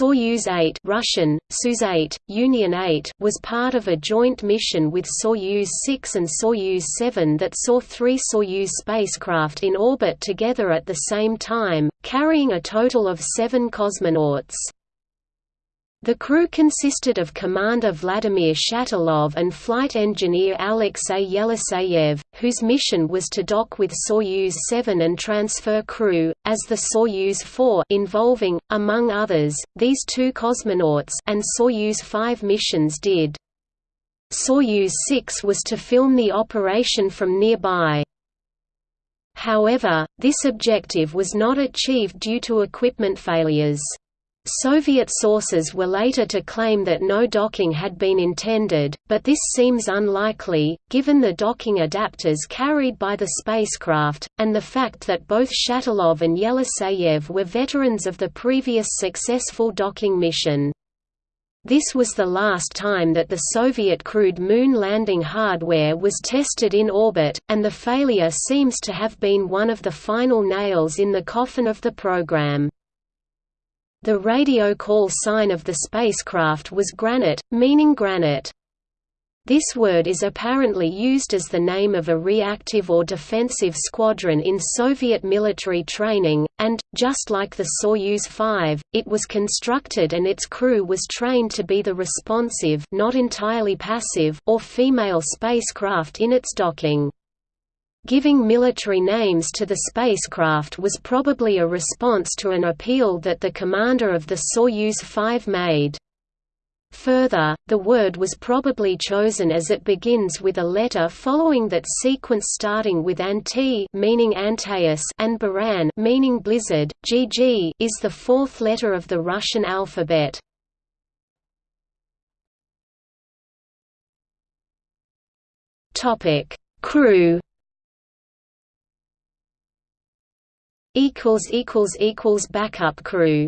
Soyuz 8 Russian, Suz 8, Union 8 was part of a joint mission with Soyuz 6 and Soyuz 7 that saw three Soyuz spacecraft in orbit together at the same time, carrying a total of seven cosmonauts. The crew consisted of Commander Vladimir Shatilov and flight engineer Alexey Yeliseyev, whose mission was to dock with Soyuz 7 and transfer crew, as the Soyuz 4 involving, among others, these two cosmonauts and Soyuz 5 missions did. Soyuz 6 was to film the operation from nearby. However, this objective was not achieved due to equipment failures. Soviet sources were later to claim that no docking had been intended, but this seems unlikely, given the docking adapters carried by the spacecraft, and the fact that both Shatilov and Yeliseyev were veterans of the previous successful docking mission. This was the last time that the Soviet crewed moon landing hardware was tested in orbit, and the failure seems to have been one of the final nails in the coffin of the program. The radio call sign of the spacecraft was granite, meaning granite. This word is apparently used as the name of a reactive or defensive squadron in Soviet military training, and, just like the Soyuz 5, it was constructed and its crew was trained to be the responsive not entirely passive or female spacecraft in its docking. Giving military names to the spacecraft was probably a response to an appeal that the commander of the Soyuz 5 made. Further, the word was probably chosen as it begins with a letter following that sequence starting with Antey meaning Antaeus and Buran meaning blizzard. GG is the fourth letter of the Russian alphabet. Topic: Crew equals equals equals backup crew